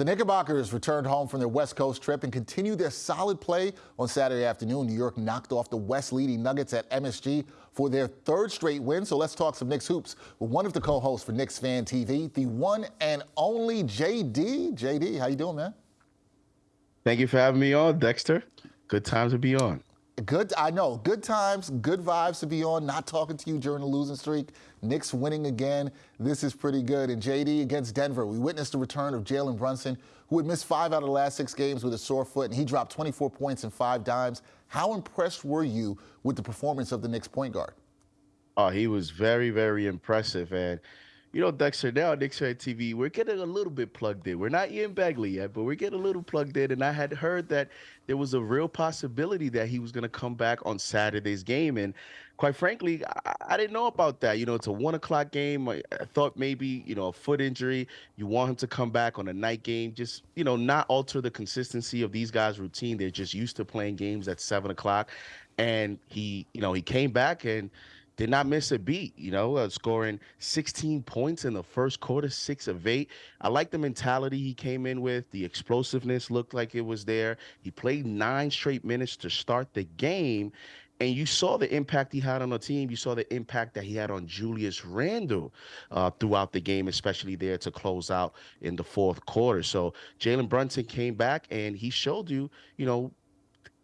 The Knickerbockers returned home from their West Coast trip and continued their solid play on Saturday afternoon. New York knocked off the West leading Nuggets at MSG for their third straight win. So let's talk some Knicks hoops with one of the co-hosts for Knicks Fan TV, the one and only JD. JD, how you doing, man? Thank you for having me on, Dexter. Good time to be on. Good, I know. Good times, good vibes to be on. Not talking to you during the losing streak. Knicks winning again. This is pretty good. And JD against Denver, we witnessed the return of Jalen Brunson, who had missed five out of the last six games with a sore foot, and he dropped 24 points and five dimes. How impressed were you with the performance of the Knicks point guard? Oh, he was very, very impressive. And you know, Dexter, now Knicks Fan TV, we're getting a little bit plugged in. We're not Ian Begley yet, but we're getting a little plugged in. And I had heard that there was a real possibility that he was going to come back on Saturday's game. And quite frankly, I, I, didn't know about that. You know, it's a one o'clock game. I, I, thought maybe, you know, a foot injury. You want him to come back on a night game, just, you know, not alter the consistency of these guys' routine. They're just used to playing games at seven o'clock. And he, you know, he came back and, did not miss a beat, you know, uh, scoring 16 points in the first quarter, six of eight. I like the mentality he came in with. The explosiveness looked like it was there. He played nine straight minutes to start the game. And you saw the impact he had on the team. You saw the impact that he had on Julius Randle uh, throughout the game, especially there to close out in the fourth quarter. So Jalen Brunson came back and he showed you, you know,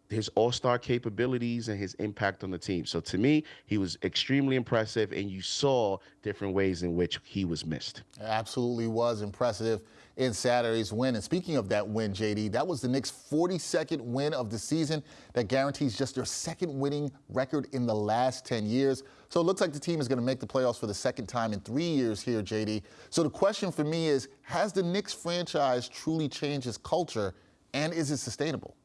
his all-star capabilities and his impact on the team. So to me, he was extremely impressive and you saw different ways in which he was missed. Absolutely was impressive in Saturday's win. And speaking of that win, JD, that was the Knicks' 42nd win of the season. That guarantees just their second winning record in the last 10 years. So it looks like the team is going to make the playoffs for the second time in three years here, JD. So the question for me is, has the Knicks franchise truly changed its culture and is it sustainable?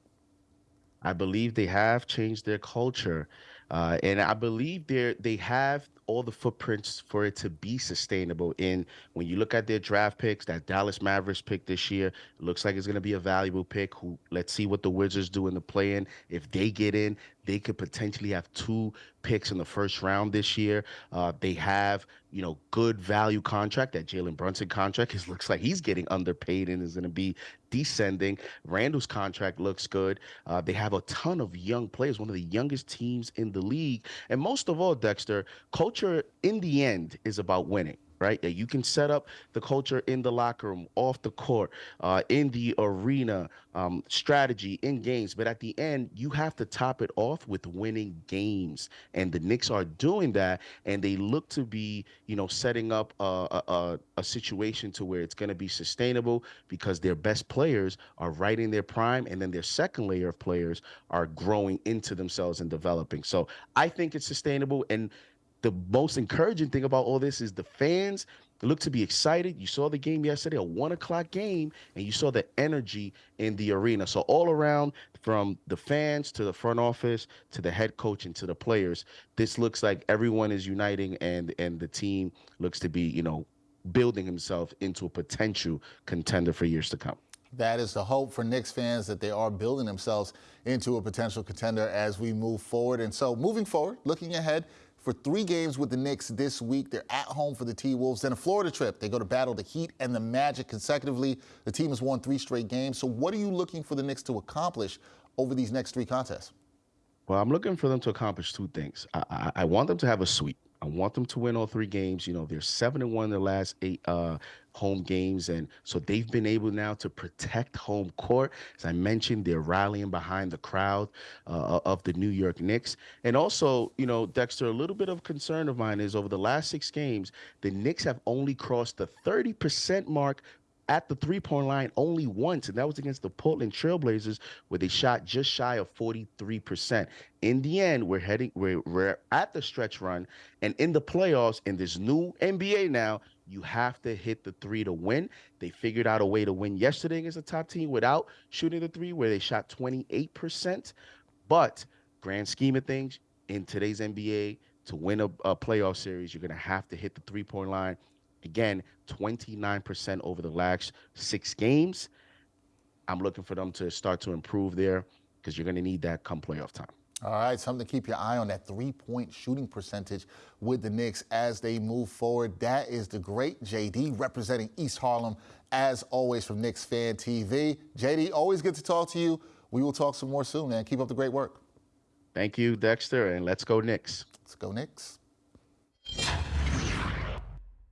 I believe they have changed their culture, uh, and I believe they they have all the footprints for it to be sustainable. And when you look at their draft picks, that Dallas Mavericks pick this year looks like it's going to be a valuable pick. Who let's see what the Wizards do in the play-in. If they get in, they could potentially have two picks in the first round this year. Uh, they have you know good value contract. That Jalen Brunson contract is looks like he's getting underpaid and is going to be descending. Randle's contract looks good. Uh, they have a ton of young players, one of the youngest teams in the league, and most of all, Dexter, culture in the end is about winning right? That you can set up the culture in the locker room, off the court, uh, in the arena, um, strategy in games. But at the end, you have to top it off with winning games. And the Knicks are doing that, and they look to be, you know, setting up a, a, a situation to where it's going to be sustainable because their best players are right in their prime, and then their second layer of players are growing into themselves and developing. So I think it's sustainable. And the most encouraging thing about all this is the fans look to be excited. You saw the game yesterday, a one o'clock game, and you saw the energy in the arena. So all around, from the fans to the front office to the head coach and to the players, this looks like everyone is uniting, and and the team looks to be, you know, building himself into a potential contender for years to come. That is the hope for Knicks fans that they are building themselves into a potential contender as we move forward. And so moving forward, looking ahead, for three games with the Knicks this week. They're at home for the T-Wolves. Then a Florida trip. They go to battle the Heat and the Magic consecutively. The team has won three straight games. So what are you looking for the Knicks to accomplish over these next three contests? Well, I'm looking for them to accomplish two things. I, I, I want them to have a sweep. I want them to win all three games. You know, they're seven and one in the last eight uh, home games, and so they've been able now to protect home court. As I mentioned, they're rallying behind the crowd uh, of the New York Knicks, and also, you know, Dexter, a little bit of concern of mine is over the last six games, the Knicks have only crossed the 30% mark at the three point line only once, and that was against the Portland Trailblazers, where they shot just shy of 43%. In the end, we're heading, we're, we're at the stretch run, and in the playoffs, in this new NBA now, you have to hit the three to win. They figured out a way to win yesterday against a top team without shooting the three, where they shot 28%. But grand scheme of things, in today's NBA, to win a, a playoff series, you're going to have to hit the three point line Again, 29% over the last six games. I'm looking for them to start to improve there because you're going to need that come playoff time. All right, something to keep your eye on that three point shooting percentage with the Knicks as they move forward. That is the great JD representing East Harlem, as always, from Knicks Fan TV. JD, always good to talk to you. We will talk some more soon, man. Keep up the great work. Thank you, Dexter, and let's go Knicks. Let's go, Knicks.